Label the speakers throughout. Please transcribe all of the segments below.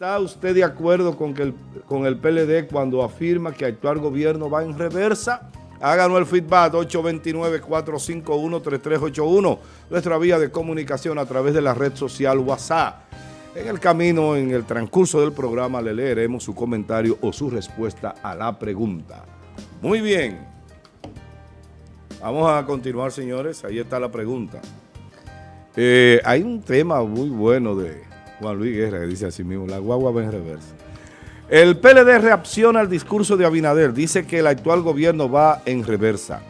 Speaker 1: ¿Está usted de acuerdo con, que el, con el PLD cuando afirma que actual gobierno va en reversa? Háganos el feedback 829-451-3381, nuestra vía de comunicación a través de la red social WhatsApp. En el camino, en el transcurso del programa, le leeremos su comentario o su respuesta a la pregunta. Muy bien. Vamos a continuar, señores. Ahí está la pregunta. Eh, hay un tema muy bueno de Juan Luis Guerra que dice así mismo, la guagua va en reversa. El PLD reacciona al discurso de Abinader, dice que el actual gobierno va en reversa.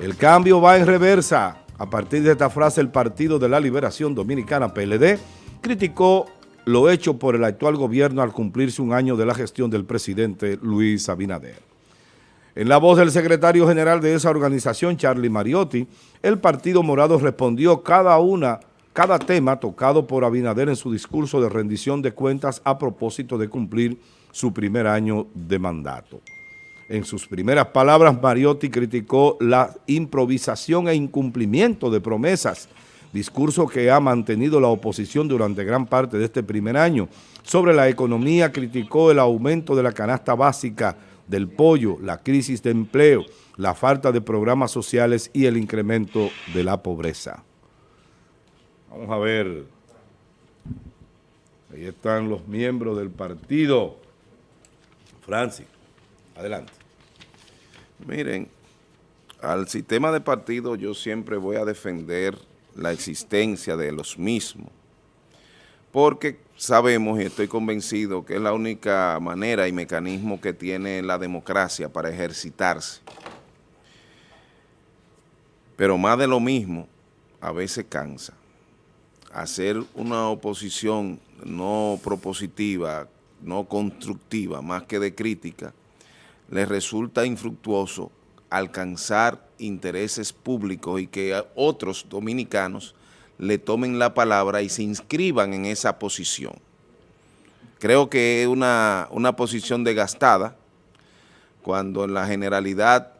Speaker 1: El cambio va en reversa. A partir de esta frase, el Partido de la Liberación Dominicana, PLD, criticó lo hecho por el actual gobierno al cumplirse un año de la gestión del presidente Luis Abinader. En la voz del secretario general de esa organización, Charlie Mariotti, el Partido Morado respondió cada una, cada tema tocado por Abinader en su discurso de rendición de cuentas a propósito de cumplir su primer año de mandato. En sus primeras palabras, Mariotti criticó la improvisación e incumplimiento de promesas discurso que ha mantenido la oposición durante gran parte de este primer año. Sobre la economía criticó el aumento de la canasta básica del pollo, la crisis de empleo, la falta de programas sociales y el incremento de la pobreza. Vamos a ver. Ahí están los miembros del partido. Francis, adelante.
Speaker 2: Miren, al sistema de partido yo siempre voy a defender la existencia de los mismos, porque sabemos y estoy convencido que es la única manera y mecanismo que tiene la democracia para ejercitarse. Pero más de lo mismo a veces cansa. Hacer una oposición no propositiva, no constructiva, más que de crítica, le resulta infructuoso alcanzar intereses públicos y que otros dominicanos le tomen la palabra y se inscriban en esa posición. Creo que es una, una posición desgastada cuando en la generalidad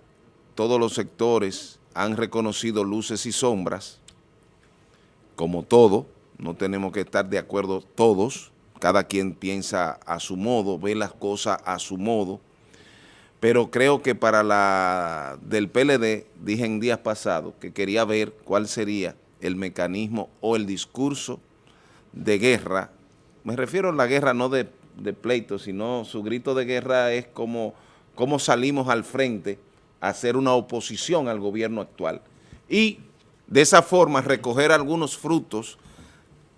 Speaker 2: todos los sectores han reconocido luces y sombras, como todo, no tenemos que estar de acuerdo todos, cada quien piensa a su modo, ve las cosas a su modo, pero creo que para la del PLD, dije en días pasados, que quería ver cuál sería el mecanismo o el discurso de guerra. Me refiero a la guerra no de, pleito, sino su grito de guerra es como, como salimos al frente a hacer una oposición al gobierno actual. Y de esa forma recoger algunos frutos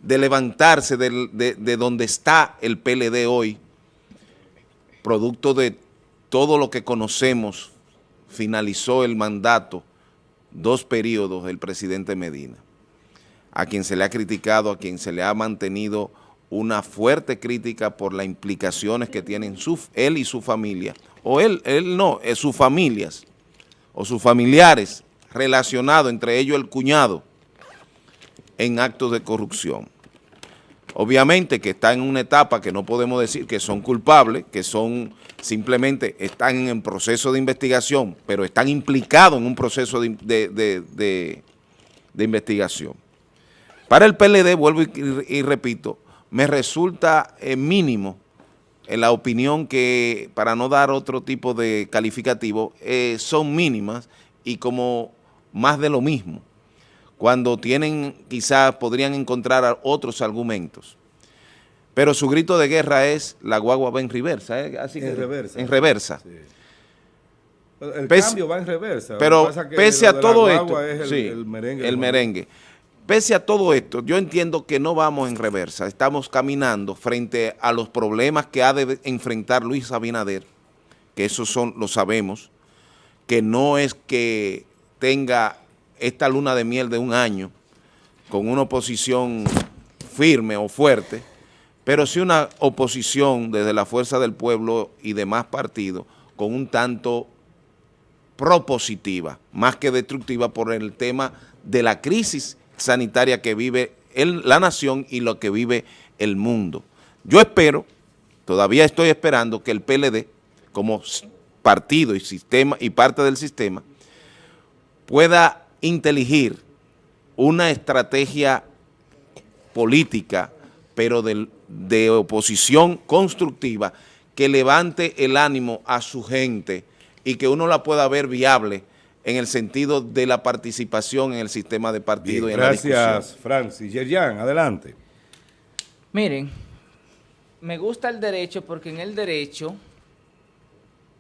Speaker 2: de levantarse de, de donde está el PLD hoy, producto de todo lo que conocemos, finalizó el mandato, dos periodos del presidente Medina, a quien se le ha criticado, a quien se le ha mantenido una fuerte crítica por las implicaciones que tienen su, él y su familia, o él, él no, es sus familias, o sus familiares relacionados, entre ellos el cuñado, en actos de corrupción. Obviamente que está en una etapa que no podemos decir que son culpables, que son simplemente están en proceso de investigación, pero están implicados en un proceso de, investigación. Para el PLD, vuelvo y, repito, me resulta eh, mínimo en la opinión que, para no dar otro tipo de calificativo, eh, son mínimas y como más de lo mismo, cuando tienen, quizás podrían encontrar otros argumentos. Pero su grito de guerra es la guagua va en reversa. ¿eh? Así en reversa. En reversa.
Speaker 1: El cambio va en reversa.
Speaker 2: Pero pese a todo esto, el, merengue, el merengue. Pese a todo esto, yo entiendo que no vamos en reversa. Estamos caminando frente a los problemas que ha de enfrentar Luis Abinader, que esos son, lo sabemos, que no es que tenga esta luna de miel de un año con una oposición firme o fuerte, pero sí una oposición desde la Fuerza del Pueblo y demás partidos con un tanto propositiva, más que destructiva por el tema de la crisis sanitaria que vive la nación y lo que vive el mundo. Yo espero, todavía estoy esperando que el PLD, como partido y sistema y parte del sistema, pueda inteligir una estrategia política pero de, de oposición constructiva que levante el ánimo a su gente y que uno la pueda ver viable en el sentido de la participación en el sistema de partido. y en
Speaker 1: gracias, Francis. Yerjan, adelante.
Speaker 3: Miren, me gusta el derecho porque en el derecho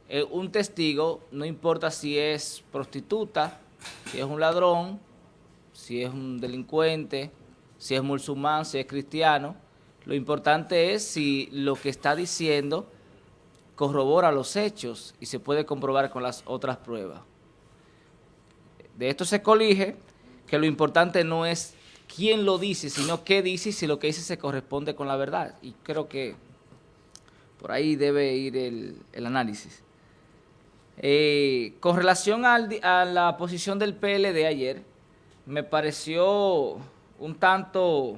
Speaker 3: eh, un testigo, no importa si es prostituta, si es un ladrón, si es un delincuente, si es musulmán, si es cristiano, lo importante es si lo que está diciendo corrobora los hechos y se puede comprobar con las otras pruebas. De esto se colige que lo importante no es quién lo dice, sino qué dice y si lo que dice se corresponde con la verdad. Y creo que por ahí debe ir el, el análisis. Eh, con relación a la posición del PLD ayer, me pareció un tanto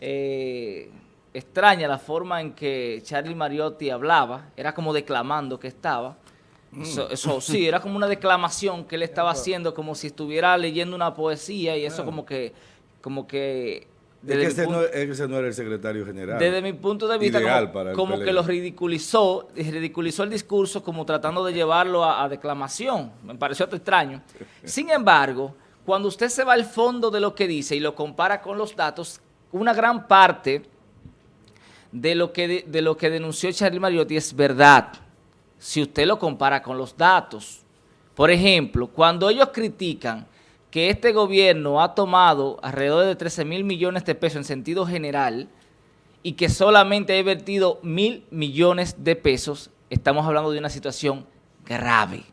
Speaker 3: eh, extraña la forma en que Charlie Mariotti hablaba, era como declamando que estaba. Mm. Eso, sí, era como una declamación que él estaba haciendo, como si estuviera leyendo una poesía y eso como que, como que
Speaker 1: es que ese, no, era el secretario general.
Speaker 3: Desde mi punto de vista, como, que lo ridiculizó, ridiculizó el discurso como tratando de llevarlo a, declamación. Me pareció extraño. Sin embargo, cuando usted se va al fondo de lo que dice y lo compara con los datos, una gran parte de lo que, de, lo que denunció Charlie Mariotti es verdad, si usted lo compara con los datos. Por ejemplo, cuando ellos critican que este gobierno ha tomado alrededor de 13 mil millones de pesos en sentido general y que solamente ha invertido mil millones de pesos, estamos hablando de una situación grave.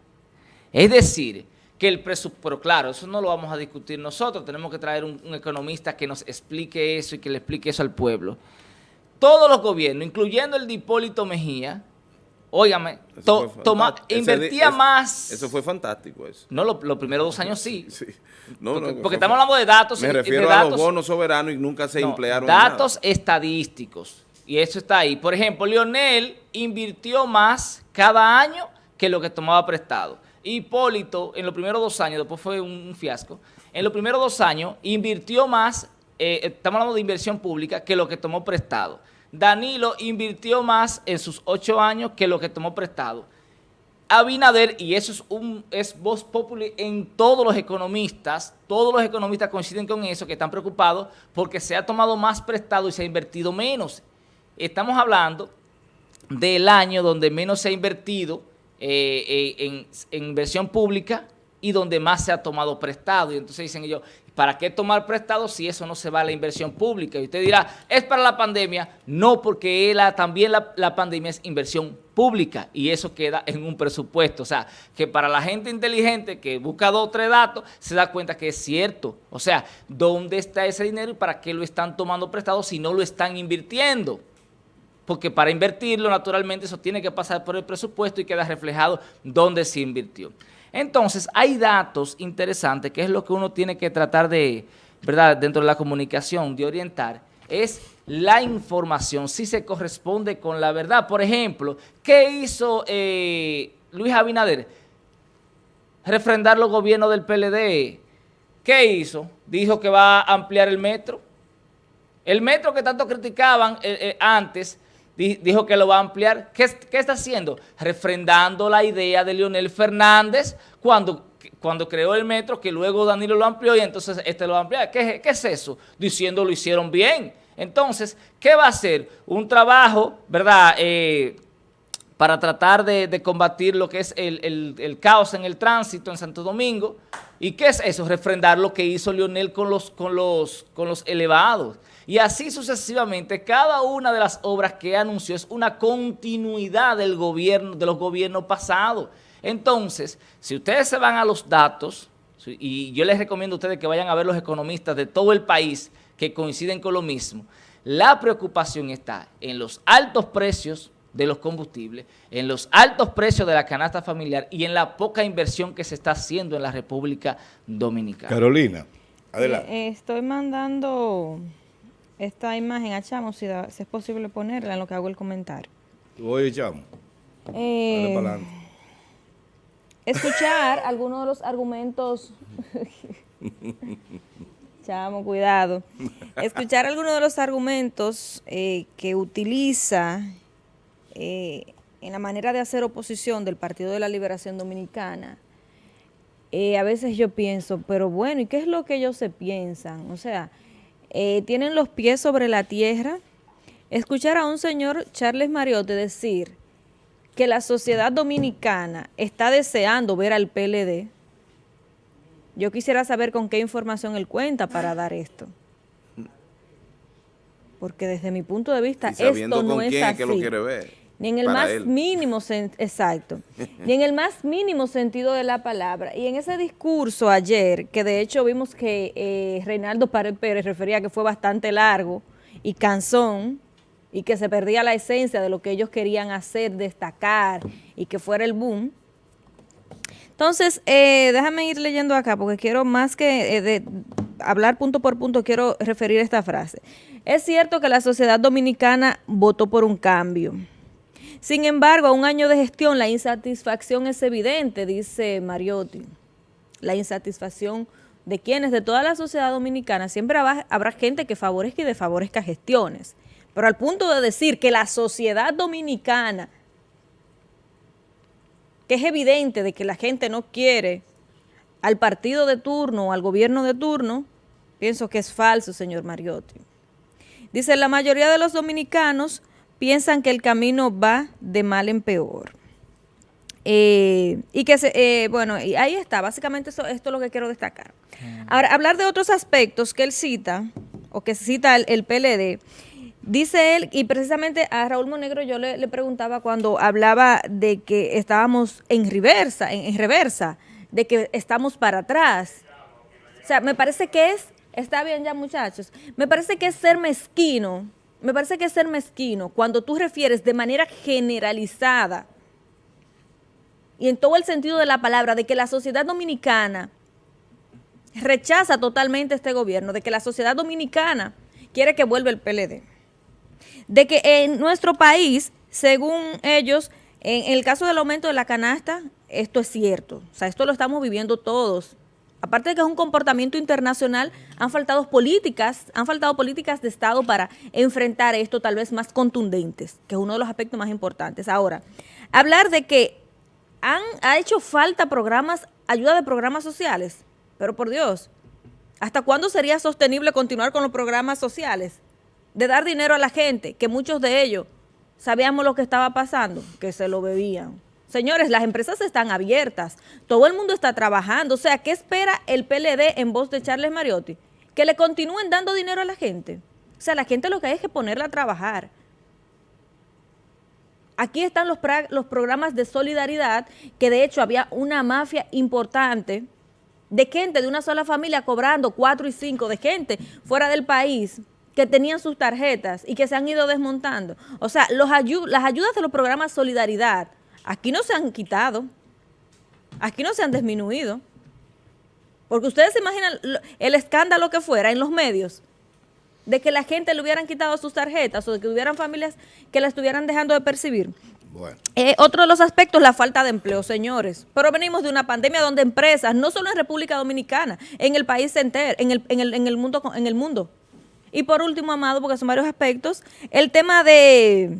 Speaker 3: Es decir, que el presupuesto, pero claro, eso no lo vamos a discutir nosotros, tenemos que traer un, economista que nos explique eso y que le explique eso al pueblo. Todos los gobiernos, incluyendo el de Hipólito Mejía, Óigame, toma, invertía más.
Speaker 2: Eso fue fantástico. Eso.
Speaker 3: No, los primeros dos años sí. porque, estamos hablando de datos.
Speaker 2: Me refiero
Speaker 3: a
Speaker 2: los bonos soberanos y nunca se emplearon.
Speaker 3: Datos estadísticos. Y eso está ahí. Por ejemplo, Lionel invirtió más cada año que lo que tomaba prestado. Hipólito, en los primeros dos años, después fue un fiasco, en los primeros dos años invirtió más, eh, estamos hablando de inversión pública, que lo que tomó prestado. Danilo invirtió más en sus ocho años que lo que tomó prestado. Abinader, y eso es un es voz popular en todos los economistas, todos los economistas coinciden con eso, que están preocupados porque se ha tomado más prestado y se ha invertido menos. Estamos hablando del año donde menos se ha invertido eh, eh, en, en inversión pública y donde más se ha tomado prestado. Y entonces dicen ellos, ¿Para qué tomar prestado si eso no se va a la inversión pública? Y usted dirá, ¿es para la pandemia? No, porque también la, pandemia es inversión pública y eso queda en un presupuesto. O sea, que para la gente inteligente que busca dos o tres datos, se da cuenta que es cierto. O sea, ¿dónde está ese dinero y para qué lo están tomando prestado si no lo están invirtiendo? Porque para invertirlo, naturalmente, eso tiene que pasar por el presupuesto y queda reflejado dónde se invirtió. Entonces, hay datos interesantes, que es lo que uno tiene que tratar de, ¿verdad?, dentro de la comunicación, de orientar, es la información, si se corresponde con la verdad. Por ejemplo, ¿qué hizo eh, Luis Abinader? Refrendar los gobiernos del PLD. ¿Qué hizo? Dijo que va a ampliar el metro. El metro que tanto criticaban eh, eh, antes, dijo que lo va a ampliar. ¿Qué, está haciendo? Refrendando la idea de Leonel Fernández cuando, cuando creó el metro, que luego Danilo lo amplió y entonces este lo va a ampliar. ¿Qué, es eso? Diciendo lo hicieron bien. Entonces, ¿qué va a hacer? Un trabajo, ¿verdad?, eh, para tratar de, combatir lo que es el, el, caos en el tránsito en Santo Domingo. ¿Y qué es eso? Refrendar lo que hizo Leonel con los, con los, con los elevados. Y así sucesivamente, cada una de las obras que anunció es una continuidad del gobierno, de los gobiernos pasados. Entonces, si ustedes se van a los datos, y yo les recomiendo a ustedes que vayan a ver los economistas de todo el país que coinciden con lo mismo, la preocupación está en los altos precios de los combustibles, en los altos precios de la canasta familiar y en la poca inversión que se está haciendo en la República Dominicana.
Speaker 1: Carolina, adelante.
Speaker 4: Eh, estoy mandando esta imagen a Chamo, si, es posible ponerla en lo que hago el comentario.
Speaker 1: Oye, Chamo.
Speaker 4: Eh, escuchar algunos de los argumentos Chamo, cuidado. Escuchar algunos de los argumentos eh, que utiliza eh, en la manera de hacer oposición del Partido de la Liberación Dominicana, eh, a veces yo pienso, pero bueno, ¿y qué es lo que ellos se piensan? O sea, tienen los pies sobre la tierra. Escuchar a un señor Charles Mariotte decir que la sociedad dominicana está deseando ver al PLD, yo quisiera saber con qué información él cuenta para dar esto. Porque desde mi punto de vista, esto no es así. que lo quiere ver. Ni en el más mínimo, exacto, ni en el más mínimo sentido de la palabra. Y en ese discurso ayer, que de hecho vimos que eh, Reinaldo Párez Pérez refería que fue bastante largo y cansón, y que se perdía la esencia de lo que ellos querían hacer, destacar, y que fuera el boom, entonces, eh, déjame ir leyendo acá, porque quiero más que eh, hablar punto por punto, quiero referir esta frase. Es cierto que la sociedad dominicana votó por un cambio. Sin embargo, a un año de gestión, la insatisfacción es evidente, dice Mariotti. La insatisfacción de quienes, de toda la sociedad dominicana, siempre habrá gente que favorezca y desfavorezca gestiones. Pero al punto de decir que la sociedad dominicana que es evidente de que la gente no quiere al partido de turno o al gobierno de turno, pienso que es falso, señor Mariotti. Dice, la mayoría de los dominicanos piensan que el camino va de mal en peor. Eh, y que, se, eh, bueno, y ahí está, básicamente esto es lo que quiero destacar. Ahora, hablar de otros aspectos que él cita, o que cita el, el PLD, Dice él, y precisamente a Raúl Monegro yo le, preguntaba cuando hablaba de que estábamos en reversa, en, reversa, de que estamos para atrás. O sea, me parece que es, está bien ya muchachos, me parece que es ser mezquino, me parece que es ser mezquino cuando tú refieres de manera generalizada y en todo el sentido de la palabra, de que la sociedad dominicana rechaza totalmente este gobierno, de que la sociedad dominicana quiere que vuelva el PLD de que en nuestro país, según ellos, en, el caso del aumento de la canasta, esto es cierto. O sea, esto lo estamos viviendo todos. Aparte de que es un comportamiento internacional, han faltado políticas, han faltado políticas de Estado para enfrentar esto tal vez más contundentes, que es uno de los aspectos más importantes. Ahora, hablar de que han ha hecho falta programas, ayuda de programas sociales, pero por Dios, ¿hasta cuándo sería sostenible continuar con los programas sociales? de dar dinero a la gente, que muchos de ellos sabíamos lo que estaba pasando, que se lo bebían. Señores, las empresas están abiertas, todo el mundo está trabajando, o sea, ¿qué espera el PLD en voz de Charles Mariotti? Que le continúen dando dinero a la gente. O sea, la gente lo que hay es que ponerla a trabajar. Aquí están los, los programas de solidaridad, que de hecho había una mafia importante de gente de una sola familia cobrando cuatro y cinco de gente fuera del país que tenían sus tarjetas y que se han ido desmontando. O sea, las ayudas de los programas Solidaridad, aquí no se han quitado, aquí no se han disminuido. Porque ustedes se imaginan el escándalo que fuera en los medios de que la gente le hubieran quitado sus tarjetas o de que hubieran familias que la estuvieran dejando de percibir. Bueno. Eh, otro de los aspectos, la falta de empleo, señores. Pero venimos de una pandemia donde empresas, no solo en República Dominicana, en el país entero, en el, en el, en el mundo, en el mundo, y por último, Amado, porque son varios aspectos, el tema de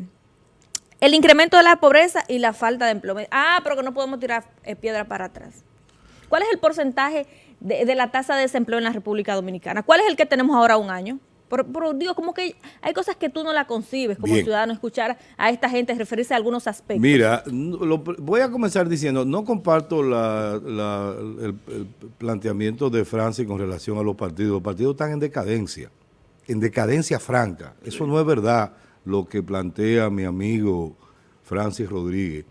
Speaker 4: el incremento de la pobreza y la falta de empleo. Ah, pero que no podemos tirar eh, piedra para atrás. ¿Cuál es el porcentaje de, la tasa de desempleo en la República Dominicana? ¿Cuál es el que tenemos ahora un año? Pero, digo, como que hay cosas que tú no la concibes como ciudadano, escuchar a esta gente referirse a algunos aspectos.
Speaker 1: Mira, voy a comenzar diciendo, no comparto el, el planteamiento de Francia con relación a los partidos. Los partidos están en decadencia en decadencia franca. Eso no es verdad lo que plantea mi amigo Francis Rodríguez.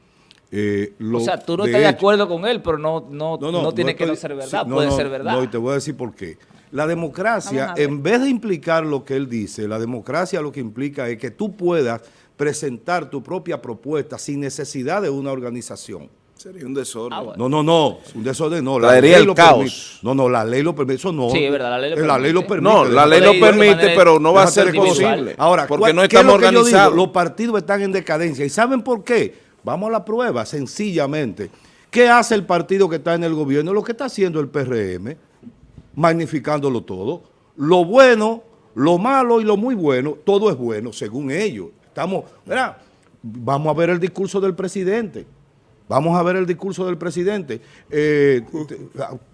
Speaker 3: Eh, o sea, tú no estás de acuerdo con él, pero no, no, no, tiene que no ser verdad, puede ser verdad. No,
Speaker 1: y te voy a decir por qué. La democracia, en vez de implicar lo que él dice, la democracia lo que implica es que tú puedas presentar tu propia propuesta sin necesidad de una organización.
Speaker 2: Sería un desorden. Ah,
Speaker 1: no, no, no, un desorden no.
Speaker 2: La ley lo caos.
Speaker 1: No, no, la ley lo permite. Eso no.
Speaker 3: Sí, es verdad, la ley lo permite.
Speaker 1: La ley lo permite.
Speaker 2: No, la ley lo permite, pero no va a ser posible.
Speaker 1: Ahora, porque no estamos organizados. Los partidos están en decadencia. ¿Y saben por qué? Vamos a la prueba, sencillamente. ¿Qué hace el partido que está en el gobierno? Lo que está haciendo el PRM, magnificándolo todo. lo bueno, lo malo y lo muy bueno, todo es bueno, según ellos. Estamos, mira, vamos a ver el discurso del presidente. Vamos a ver el discurso del presidente. Eh,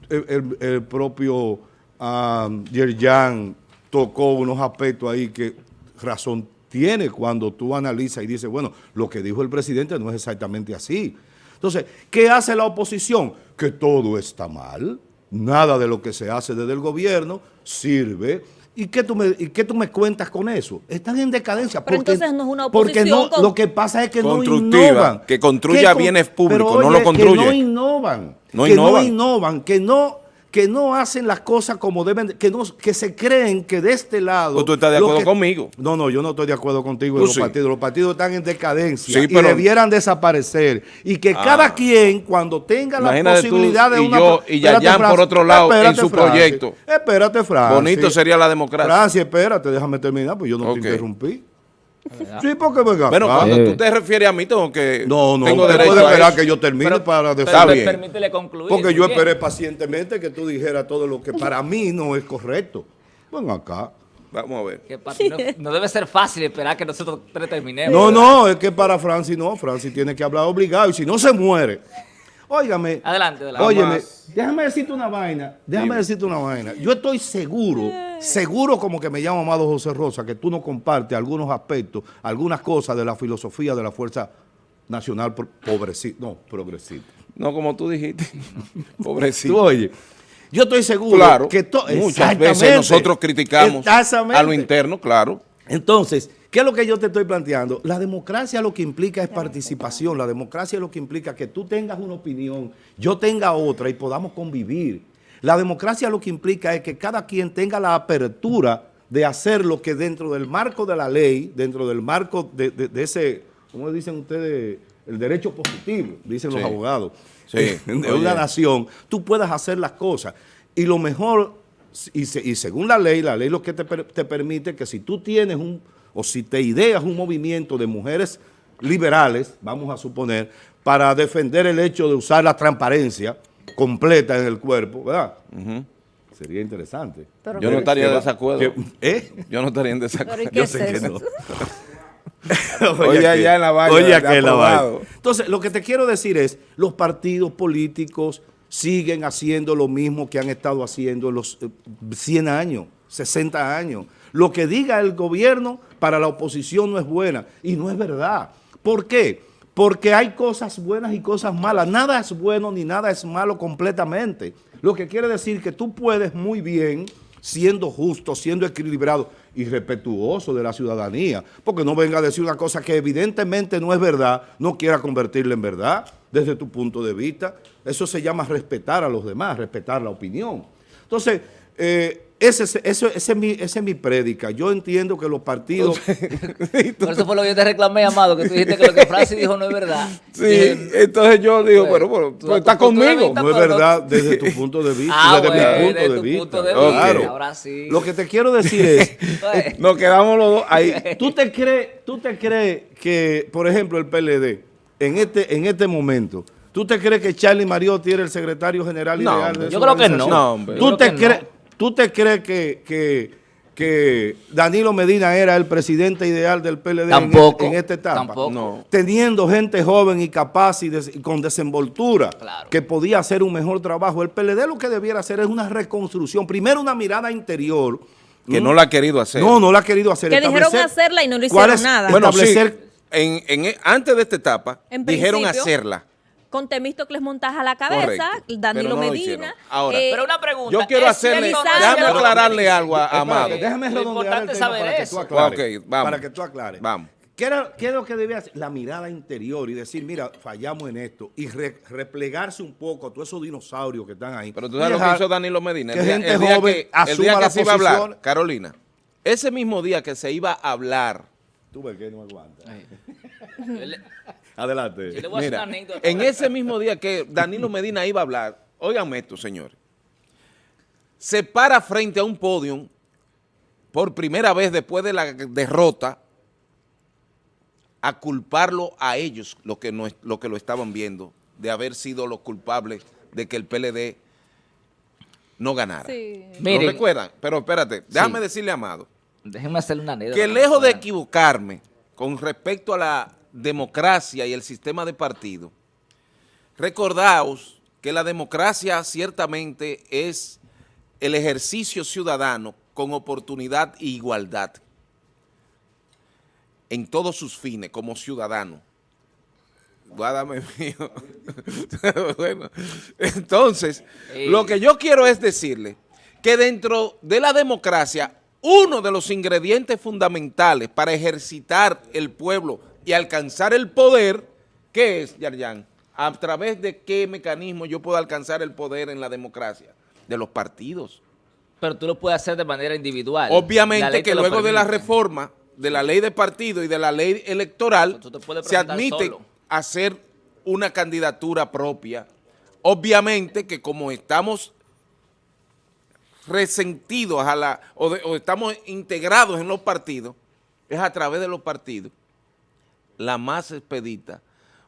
Speaker 1: el, propio um, Yerjan tocó unos aspectos ahí que razón tiene cuando tú analizas y dices, bueno, lo que dijo el presidente no es exactamente así. Entonces, ¿qué hace la oposición? Que todo está mal, nada de lo que se hace desde el gobierno sirve. ¿Y qué tú me, y qué tú me cuentas con eso? Están en decadencia.
Speaker 4: Pero
Speaker 1: porque-
Speaker 4: entonces no es una
Speaker 1: Porque no,
Speaker 4: oposición con-
Speaker 1: lo que pasa es que no
Speaker 2: Constructiva,
Speaker 1: innovan.
Speaker 2: que construya
Speaker 1: con-
Speaker 2: bienes públicos,
Speaker 1: pero,
Speaker 2: no lo construye.
Speaker 1: Que no innovan.
Speaker 2: No
Speaker 1: que
Speaker 2: innovan.
Speaker 1: no innovan, que no, que no hacen las cosas como deben, de- que, no, que se creen que de este lado...
Speaker 2: Pues tú estás de acuerdo
Speaker 1: que-
Speaker 2: conmigo.
Speaker 1: No, no, yo no estoy de acuerdo contigo en
Speaker 2: Tú
Speaker 1: los
Speaker 2: sí.
Speaker 1: partidos. Los partidos están en decadencia
Speaker 2: Sí,
Speaker 1: y debieran desaparecer. Y que
Speaker 2: Ah.
Speaker 1: cada quien, cuando tenga la
Speaker 2: tú
Speaker 1: posibilidad de
Speaker 2: y
Speaker 1: una...
Speaker 2: yo y
Speaker 1: Espérate,
Speaker 2: Yayán por otro lado en
Speaker 1: Espérate,
Speaker 2: su
Speaker 1: Francis.
Speaker 2: proyecto.
Speaker 1: Espérate, Francis.
Speaker 2: Bonito sería la democracia.
Speaker 1: Francis, espérate, déjame terminar, pues yo no te interrumpí. Sí, porque venga.
Speaker 2: Bueno, cuando
Speaker 3: Eh.
Speaker 2: tú te refieres a mí, tengo que...
Speaker 1: No, no,
Speaker 2: tengo derecho
Speaker 1: puede
Speaker 2: a
Speaker 1: esperar que yo termine
Speaker 3: Pero-
Speaker 1: para
Speaker 2: bien.
Speaker 3: Permítele concluir.
Speaker 1: Porque yo
Speaker 3: bien.
Speaker 1: esperé pacientemente que tú dijeras todo lo que para mí no es correcto. Ven acá.
Speaker 2: Vamos a ver.
Speaker 3: Que para ti no, no debe ser fácil esperar que nosotros tres terminemos.
Speaker 1: No,
Speaker 3: ¿verdad?
Speaker 1: no, es que para Francis no. Francis tiene que hablar obligado y si no se muere. Óigame.
Speaker 3: Adelante, adelante.
Speaker 1: Óyeme, déjame decirte una vaina, déjame
Speaker 2: Dime.
Speaker 1: decirte una vaina. Yo estoy seguro, seguro como que me llamo Amado José Rosa, que tú no compartes algunos aspectos, algunas cosas de la filosofía de la Fuerza Nacional Progresista, no, progresista.
Speaker 2: No, como tú dijiste.
Speaker 1: Tú
Speaker 2: Pobrecito.
Speaker 1: oye, yo estoy seguro
Speaker 2: Claro.
Speaker 1: que
Speaker 2: Muchas veces nosotros criticamos a lo interno, claro.
Speaker 1: Entonces, ¿qué es lo que yo te estoy planteando? La democracia lo que implica es participación, la democracia lo que implica que tú tengas una opinión, yo tenga otra y podamos convivir. La democracia lo que implica es que cada quien tenga la apertura de hacer lo que dentro del marco de la ley, dentro del marco de, de- de ese, ¿cómo dicen ustedes? El derecho positivo, dicen los abogados,
Speaker 2: Sí.
Speaker 1: de una nación, tú puedas hacer las cosas. Y lo mejor, y, se- y según la ley, la ley lo que te, te permite que si tú tienes un, o si te ideas un movimiento de mujeres liberales, vamos a suponer, para defender el hecho de usar la transparencia completa en el cuerpo, ¿verdad? Sería interesante.
Speaker 4: Pero
Speaker 2: Yo no estaría en desacuerdo.
Speaker 1: que- ¿Eh?
Speaker 2: Yo no estaría en
Speaker 4: Pero ¿y
Speaker 2: desacuerdo.
Speaker 1: Yo
Speaker 4: es
Speaker 1: sé que no.
Speaker 2: Oye, allá en la vaina,
Speaker 1: Oye, aquí en la vaina. Entonces, lo que te quiero decir es, los partidos políticos siguen haciendo lo mismo que han estado haciendo en los eh, 100 años, 60 años. Lo que diga el gobierno para la oposición no es buena. Y no es verdad. ¿Por qué? Porque hay cosas buenas y cosas malas. Nada es bueno ni nada es malo completamente. Lo que quiere decir que tú puedes muy bien, siendo justo, siendo equilibrado y respetuoso de la ciudadanía, porque no venga a decir una cosa que evidentemente no es verdad, no quiera convertirla en verdad desde tu punto de vista. Eso se llama respetar a los demás, respetar la opinión. Entonces, eh, ese, es- eso- ese es mi, esa es mi prédica. Yo entiendo que los partidos...
Speaker 3: Por eso fue lo que yo te reclamé, Amado, que tú dijiste que lo que Francis dijo no es verdad.
Speaker 2: Sí,
Speaker 3: Dije,
Speaker 2: entonces yo digo,
Speaker 3: Pues,
Speaker 2: bueno, bueno,
Speaker 3: tú
Speaker 2: pues
Speaker 3: das
Speaker 2: está
Speaker 3: tu punto de
Speaker 2: conmigo.
Speaker 1: No es
Speaker 3: pero
Speaker 1: verdad desde tu punto de vista,
Speaker 3: Ah,
Speaker 1: desde
Speaker 3: bueno,
Speaker 1: mi punto
Speaker 3: desde
Speaker 1: de
Speaker 3: tu
Speaker 1: vista.
Speaker 3: punto de
Speaker 2: vista,
Speaker 1: Claro.
Speaker 3: ahora sí.
Speaker 1: Lo que te quiero decir es,
Speaker 3: Entonces,
Speaker 2: Nos quedamos los dos ahí.
Speaker 1: ¿tú te crees, tú te crees que, por ejemplo, el PLD, en este, en este momento, ¿tú te crees que Charlie Mariotti era el secretario general
Speaker 2: No,
Speaker 1: ideal de
Speaker 3: Yo creo que no.
Speaker 2: No, hombre.
Speaker 1: ¿Tú te, crees,
Speaker 3: no.
Speaker 1: ¿Tú te crees que, que, que Danilo Medina era el presidente ideal del PLD
Speaker 3: Tampoco,
Speaker 1: este- en, esta etapa?
Speaker 3: tampoco.
Speaker 2: No.
Speaker 1: Teniendo gente joven y capaz y, des- y con desenvoltura
Speaker 3: Claro.
Speaker 1: que podía hacer un mejor trabajo. El PLD lo que debiera hacer es una reconstrucción. Primero una mirada interior.
Speaker 2: Que
Speaker 1: ¿Mm?
Speaker 2: no la ha querido hacer.
Speaker 1: No, no la ha querido hacer.
Speaker 4: Que dijeron hacerla y no lo
Speaker 1: ¿Cuál
Speaker 4: hicieron
Speaker 1: es-
Speaker 4: nada.
Speaker 2: Bueno, sí, en, en- antes de esta etapa, dijeron
Speaker 4: principio,
Speaker 2: hacerla.
Speaker 4: Con Temístocles Montaje a la cabeza,
Speaker 2: Correcto,
Speaker 4: Danilo
Speaker 2: pero no lo
Speaker 4: Medina.
Speaker 2: Ahora,
Speaker 3: pero una pregunta.
Speaker 2: Yo quiero
Speaker 3: ¿es
Speaker 2: hacerle, déjame aclararle algo a, Amado.
Speaker 1: déjame
Speaker 3: Lo
Speaker 1: el
Speaker 3: importante
Speaker 1: tema
Speaker 3: saber
Speaker 1: para que
Speaker 3: eso.
Speaker 1: tú aclares.
Speaker 2: Ok, vamos.
Speaker 1: Para que tú aclares.
Speaker 2: Vamos.
Speaker 1: ¿Qué, era- qué es lo que debía hacer? La mirada interior y decir, mira, fallamos en esto. Y re- replegarse un poco a todos esos dinosaurios que están ahí.
Speaker 2: Pero tú sabes lo que hizo Danilo Medina.
Speaker 1: que
Speaker 2: El día,
Speaker 1: gente
Speaker 2: el día
Speaker 1: joven
Speaker 2: que, el
Speaker 1: asuma
Speaker 2: día que
Speaker 1: la
Speaker 2: se iba a hablar. Carolina, ese mismo día que se iba a hablar,
Speaker 1: Tú ves que no aguanta. Adelante.
Speaker 3: yo le voy a hacer
Speaker 2: mira,
Speaker 3: una anécdota.
Speaker 2: en ese mismo día que Danilo Medina iba a hablar, óiganme esto, señores, se para frente a un podio por primera vez después de la derrota a culparlo a ellos, lo que, no, es- lo, que lo estaban viendo, de haber sido los culpables de que el PLD no ganara.
Speaker 4: Sí.
Speaker 2: ¿Lo
Speaker 3: Miren.
Speaker 2: recuerdan? Pero espérate, déjame
Speaker 3: Sí.
Speaker 2: decirle Amado
Speaker 3: Déjenme hacerle una anécdota.
Speaker 2: que lejos de equivocarme con respecto a la democracia y el sistema de partido, recordaos que la democracia ciertamente es el ejercicio ciudadano con oportunidad e igualdad en todos sus fines como ciudadano. Guárdame mío. bueno, entonces, lo que yo quiero es decirle que dentro de la democracia, uno de los ingredientes fundamentales para ejercitar el pueblo y alcanzar el poder, ¿qué es, Yarjan? ¿A través de qué mecanismo yo puedo alcanzar el poder en la democracia? De los partidos.
Speaker 3: Pero tú lo puedes hacer de manera individual.
Speaker 2: Obviamente que luego de la reforma de la ley de partido y de la ley electoral se admite
Speaker 3: solo.
Speaker 2: hacer una candidatura propia. Obviamente que como estamos resentidos a la o, de- o estamos integrados en los partidos, es a través de los partidos la más expedita,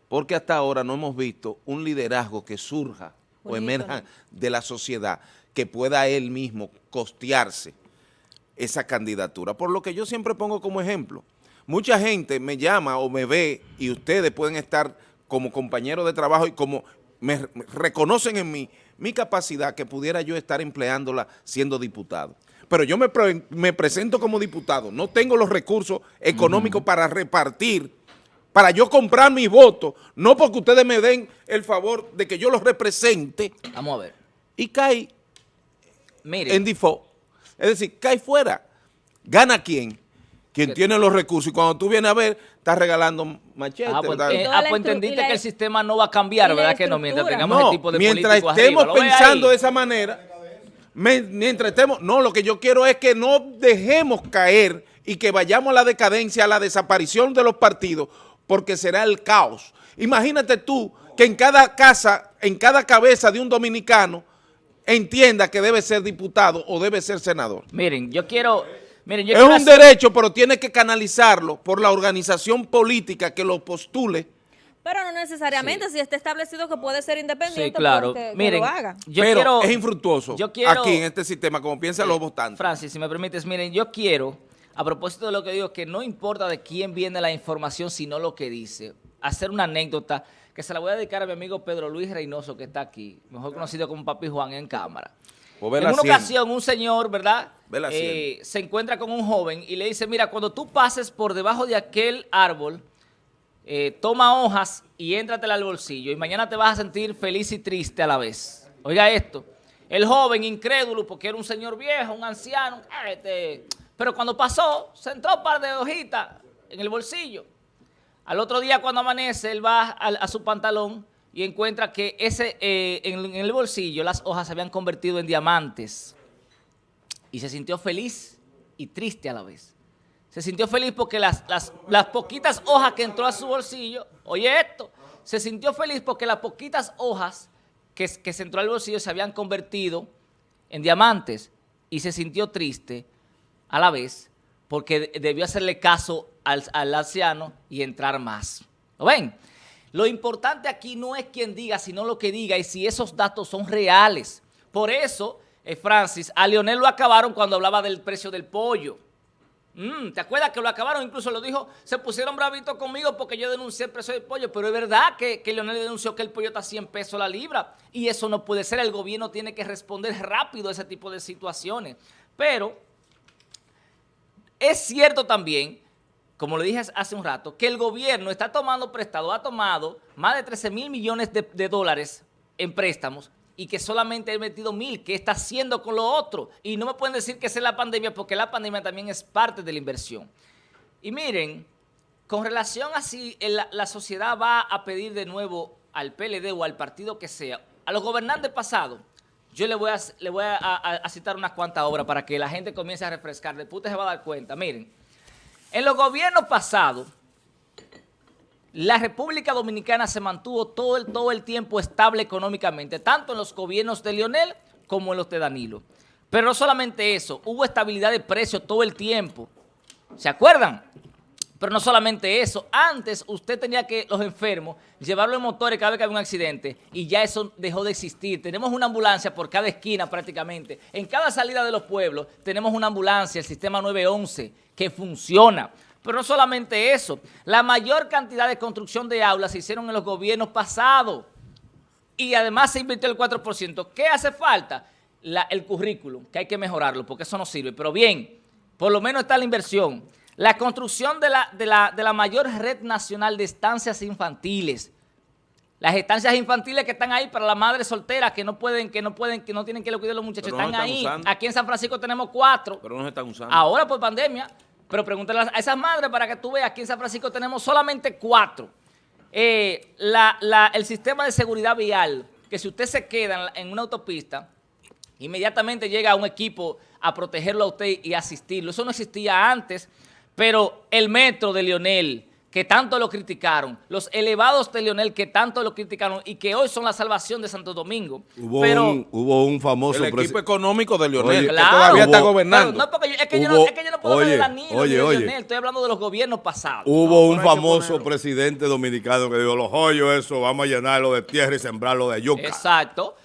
Speaker 2: porque hasta ahora no hemos visto un liderazgo que surja o emerja de la sociedad que pueda él mismo costearse esa candidatura. Por lo que yo siempre pongo como ejemplo, mucha gente me llama o me ve y ustedes pueden estar como compañeros de trabajo y como me, reconocen en mí mi capacidad que pudiera yo estar empleándola siendo diputado. Pero yo me, pre- me presento como diputado, no tengo los recursos económicos para repartir, para yo comprar mi voto, no porque ustedes me den el favor de que yo los represente
Speaker 3: Vamos a ver.
Speaker 2: y cae
Speaker 3: Miren,
Speaker 2: en default. Es decir, cae fuera. ¿Gana quién? Quien
Speaker 3: Que-
Speaker 2: tiene los recursos. Y cuando tú vienes a ver, estás regalando machetes.
Speaker 3: ah, pues, eh, ah, pues entendiste que el sistema no va a cambiar, ¿verdad que no? Mientras tengamos
Speaker 2: no,
Speaker 3: ese tipo de
Speaker 2: mientras estemos
Speaker 3: arriba, ¿lo ves
Speaker 2: pensando de esa manera, me- mientras estemos, no, lo que yo quiero es que no dejemos caer y que vayamos a la decadencia, a la desaparición de los partidos, porque será el caos. Imagínate tú que en cada casa, en cada cabeza de un dominicano, entienda que debe ser diputado o debe ser senador.
Speaker 3: Miren, yo quiero... Miren, yo
Speaker 2: Es
Speaker 3: quiero
Speaker 2: un
Speaker 3: hacer-
Speaker 2: derecho, pero tiene que canalizarlo por la organización política que lo postule.
Speaker 4: Pero no necesariamente, si está establecido que puede ser independiente,
Speaker 3: Sí, claro.
Speaker 4: pues que- que
Speaker 3: Miren,
Speaker 4: lo haga.
Speaker 3: yo
Speaker 2: pero
Speaker 3: quiero...
Speaker 2: es infructuoso
Speaker 3: yo quiero-
Speaker 2: aquí en este sistema, como piensan los votantes.
Speaker 3: Francis, si me permites, miren, yo quiero, a propósito de lo que digo, que no importa de quién viene la información, sino lo que dice, hacer una anécdota que se la voy a dedicar a mi amigo Pedro Luis Reynoso, que está aquí, mejor conocido como Papi Juan en cámara.
Speaker 2: O
Speaker 3: En una ocasión, un señor, ¿verdad? Eh, se encuentra con un joven y le dice, mira, cuando tú pases por debajo de aquel árbol, eh, toma hojas y éntratela al bolsillo y mañana te vas a sentir feliz y triste a la vez. Oiga esto, el joven incrédulo, porque era un señor viejo, un anciano, este, pero cuando pasó, se entró un par de hojitas en el bolsillo. Al otro día cuando amanece, él va a, su pantalón y encuentra que ese eh, en, en el bolsillo las hojas se habían convertido en diamantes. Y se sintió feliz y triste a la vez. Se sintió feliz porque las, las, las poquitas hojas que entró a su bolsillo, oye esto, se sintió feliz porque las poquitas hojas que, que se entró al bolsillo se habían convertido en diamantes y se sintió triste a la vez porque de- debió hacerle caso al, al anciano y entrar más. ¿Lo ven? Lo importante aquí no es quien diga, sino lo que diga y si esos datos son reales. Por eso, eh, Francis, a Leonel lo acabaron cuando hablaba del precio del pollo. Mm, ¿Te acuerdas que lo acabaron? Incluso lo dijo, se pusieron bravitos conmigo porque yo denuncié el precio del pollo, pero es verdad que, que Leonel denunció que el pollo está a 100 pesos la libra y eso no puede ser, el gobierno tiene que responder rápido a ese tipo de situaciones. Pero es cierto también, como le dije hace un rato, que el gobierno está tomando prestado, ha tomado más de 13 mil millones de, dólares en préstamos y que solamente ha metido mil. ¿Qué está haciendo con lo otro? Y no me pueden decir que es la pandemia porque la pandemia también es parte de la inversión. Y miren, con relación a si el- la sociedad va a pedir de nuevo al PLD o al partido que sea, a los gobernantes pasados, yo le voy a, citar unas cuantas obras para que la gente comience a refrescar. Después se va a dar cuenta. Miren, en los gobiernos pasados, la República Dominicana se mantuvo todo el, todo el tiempo estable económicamente, tanto en los gobiernos de Lionel como en los de Danilo. Pero no solamente eso, hubo estabilidad de precios todo el tiempo. ¿Se acuerdan? Pero no solamente eso, antes usted tenía que los enfermos llevarlos en motores cada vez que había un accidente y ya eso dejó de existir. Tenemos una ambulancia por cada esquina prácticamente. En cada salida de los pueblos tenemos una ambulancia, el sistema 911, que funciona. Pero no solamente eso, la mayor cantidad de construcción de aulas se hicieron en los gobiernos pasados y además se invirtió el 4%. ¿Qué hace falta? El currículum, que hay que mejorarlo porque eso no sirve. Pero bien, por lo menos está la inversión. La construcción de la, de la, de la mayor red nacional de estancias infantiles. Las estancias infantiles que están ahí para las madres solteras que no pueden, que no pueden, que no tienen que lo cuidar los muchachos,
Speaker 2: no
Speaker 3: están ahí.
Speaker 2: usando.
Speaker 3: Aquí en San Francisco tenemos cuatro.
Speaker 2: Pero no se están usando.
Speaker 3: Ahora por pandemia, pero pregúntale a esas madres para que tú veas, aquí en San Francisco tenemos solamente cuatro. Eh, la- la- el sistema de seguridad vial, que si usted se queda en una autopista, inmediatamente llega un equipo a protegerlo a usted y asistirlo. Eso no existía antes, pero el metro de Lionel, que tanto lo criticaron, los elevados de Lionel, que tanto lo criticaron y que hoy son la salvación de Santo Domingo.
Speaker 1: Hubo,
Speaker 3: pero,
Speaker 1: un, hubo un famoso...
Speaker 2: el equipo económico de Leonel,
Speaker 1: Oye,
Speaker 2: que
Speaker 3: Claro.
Speaker 2: todavía está gobernando.
Speaker 3: No, porque yo- es, que yo no, es que yo no puedo
Speaker 1: oye,
Speaker 3: hablar de Danilo
Speaker 1: oye,
Speaker 3: de
Speaker 1: oye.
Speaker 3: Leonel, estoy hablando de los gobiernos pasados.
Speaker 1: Hubo un famoso
Speaker 2: ponerlo.
Speaker 1: presidente dominicano que dijo, los hoyos eso, vamos a llenarlo de tierra y sembrarlo de yuca.
Speaker 3: Exacto.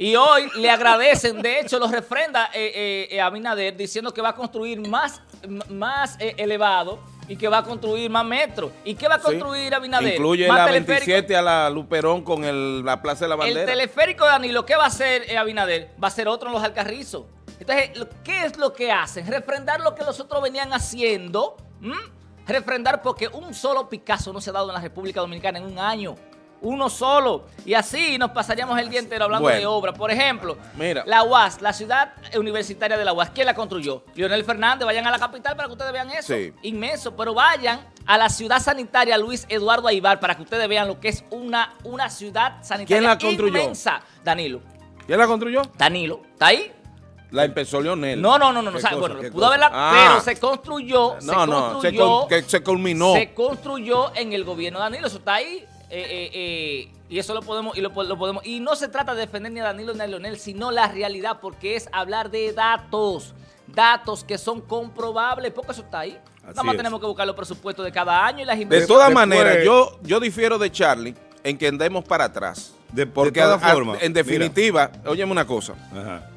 Speaker 3: Y hoy le agradecen, de hecho lo refrenda eh, eh, eh, Abinader diciendo que va a construir más, más eh, elevado y que va a construir más metros. ¿Y qué va a
Speaker 2: Sí.
Speaker 3: construir Abinader?
Speaker 2: Incluye
Speaker 3: Más
Speaker 2: la
Speaker 3: teleférico.
Speaker 2: 27 a la Luperón con el- la Plaza de la
Speaker 3: El
Speaker 2: Bandera.
Speaker 3: teleférico de Danilo, ¿qué va a hacer Abinader? Va a ser otro en los Alcarrizos. Entonces, ¿qué es lo que hacen? Refrendar lo que los otros venían haciendo. Refrendar porque un solo Picasso no se ha dado en la República Dominicana en un año. Uno solo. Y así nos pasaríamos el día entero hablando
Speaker 2: Bueno.
Speaker 3: de obra. Por ejemplo,
Speaker 2: Mira.
Speaker 3: la UAS, la ciudad universitaria de la UAS, ¿quién la construyó? Leonel Fernández, vayan a la capital para que ustedes vean eso.
Speaker 2: Sí.
Speaker 3: Inmenso. Pero vayan a la ciudad sanitaria Luis Eduardo Aibar para que ustedes vean lo que es una, una ciudad sanitaria
Speaker 2: ¿Quién la construyó?
Speaker 3: inmensa. Danilo.
Speaker 2: ¿Quién la construyó?
Speaker 3: Danilo. ¿Está ahí?
Speaker 2: La empezó Leonel.
Speaker 3: No, no, no, no. no,
Speaker 2: ¿Qué
Speaker 3: o sea,
Speaker 2: cosa?
Speaker 3: bueno,
Speaker 2: ¿Qué
Speaker 3: pudo
Speaker 2: cosa?
Speaker 3: haberla,
Speaker 2: Ah.
Speaker 3: pero se construyó, se
Speaker 2: No, no, se,
Speaker 3: construyó,
Speaker 2: cul- que se culminó.
Speaker 3: se construyó en el gobierno de Danilo. Eso está ahí. Eh, eh, eh, y eso lo podemos, y lo, po- lo podemos. Y no se trata de defender ni a Danilo ni a Leonel, sino la realidad, porque es hablar de datos. Datos que son comprobables, porque eso está ahí. Nada
Speaker 1: Así
Speaker 3: más
Speaker 1: es.
Speaker 3: tenemos que buscar los presupuestos de cada año y las
Speaker 2: De
Speaker 3: inversiones.
Speaker 2: todas
Speaker 1: Después-
Speaker 2: maneras, yo, yo difiero de Charlie en que andemos para atrás.
Speaker 1: De- de
Speaker 2: Porque
Speaker 1: todas
Speaker 2: a-
Speaker 1: formas,
Speaker 2: en definitiva, óyeme una cosa,
Speaker 1: Ajá.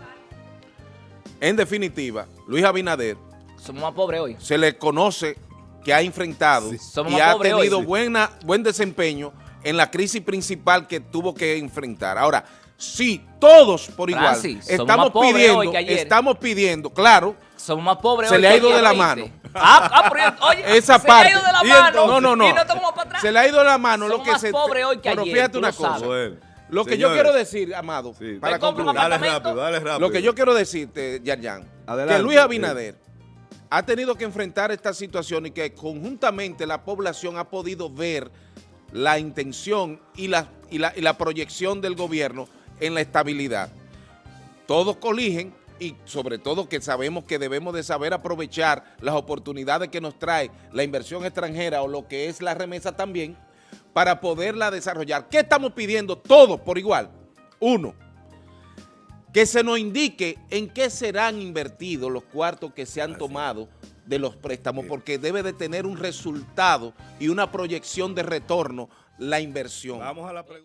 Speaker 2: en definitiva, Luis Abinader
Speaker 3: Somos más pobres hoy.
Speaker 2: se le conoce que ha enfrentado y ha
Speaker 3: hoy,
Speaker 2: tenido
Speaker 3: sí.
Speaker 2: buena, buen desempeño en la crisis principal que tuvo que enfrentar. Ahora, sí, todos por igual
Speaker 3: Francis, somos
Speaker 2: estamos pidiendo, estamos pidiendo, claro,
Speaker 3: Somos más pobres
Speaker 2: Se
Speaker 3: hoy
Speaker 2: le ha ido de la mano.
Speaker 3: Ah, ah, pero, oye,
Speaker 2: esa
Speaker 3: se
Speaker 2: parte.
Speaker 3: le ha ido de la mano.
Speaker 2: no, no, no.
Speaker 3: Y no estamos para atrás.
Speaker 2: Se le ha ido de la mano lo
Speaker 3: Somos
Speaker 2: que
Speaker 3: más
Speaker 2: se
Speaker 3: pobres hoy que
Speaker 2: pero
Speaker 3: ayer,
Speaker 2: fíjate una
Speaker 3: lo
Speaker 2: cosa. Lo que yo quiero decir, Amado,
Speaker 1: sí.
Speaker 2: para concluir,
Speaker 1: Dale rápido, dale rápido.
Speaker 2: lo que yo quiero decirte, Yarjan,
Speaker 1: Adelante,
Speaker 2: que Luis Abinader ha tenido que enfrentar esta situación y que conjuntamente la población ha podido ver la intención y la, y la, proyección del gobierno en la estabilidad. Todos coligen y sobre todo que sabemos que debemos de saber aprovechar las oportunidades que nos trae la inversión extranjera o lo que es la remesa también para poderla desarrollar. ¿Qué estamos pidiendo todos por igual? Uno, que se nos indique en qué serán invertidos los cuartos que se han tomado de los préstamos, porque debe de tener un resultado y una proyección de retorno la inversión.
Speaker 1: Vamos a la pregunta.